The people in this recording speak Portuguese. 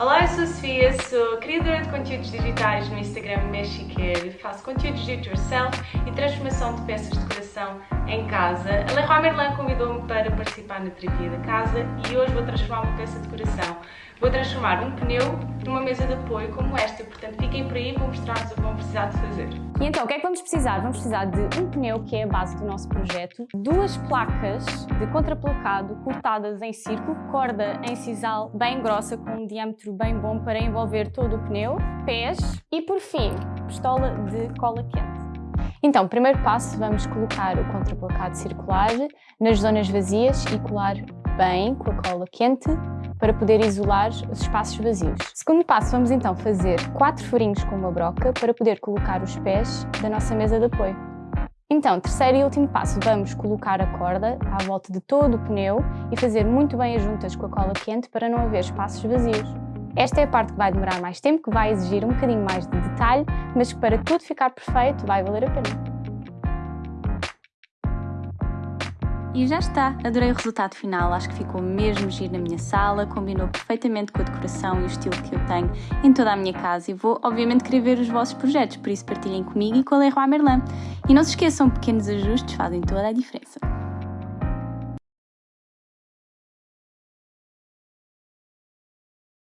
Olá, eu sou a Sofia, sou criadora de conteúdos digitais no Instagram Mexiqueiro, faço conteúdos do it yourself e transformação de peças de decoração em casa. A Leroy Merlin convidou-me para participar na terapia da casa e hoje vou transformar uma peça de decoração. Vou transformar um pneu numa mesa de apoio como esta, portanto fiquem por aí, vou mostrar-vos o precisar de fazer. E então, o que é que vamos precisar? Vamos precisar de um pneu, que é a base do nosso projeto, duas placas de contraplacado cortadas em círculo, corda em sisal bem grossa com um diâmetro bem bom para envolver todo o pneu, pés e, por fim, pistola de cola quente. Então, primeiro passo, vamos colocar o contraplacado circular nas zonas vazias e colar bem com a cola quente para poder isolar os espaços vazios. Segundo passo, vamos então fazer quatro furinhos com uma broca para poder colocar os pés da nossa mesa de apoio. Então, terceiro e último passo, vamos colocar a corda à volta de todo o pneu e fazer muito bem as juntas com a cola quente para não haver espaços vazios. Esta é a parte que vai demorar mais tempo, que vai exigir um bocadinho mais de detalhe, mas que para tudo ficar perfeito vai valer a pena. E já está, adorei o resultado final, acho que ficou mesmo giro na minha sala, combinou perfeitamente com a decoração e o estilo que eu tenho em toda a minha casa. E vou obviamente querer ver os vossos projetos, por isso partilhem comigo e com a Leroy Merlin. E não se esqueçam, pequenos ajustes fazem toda a diferença.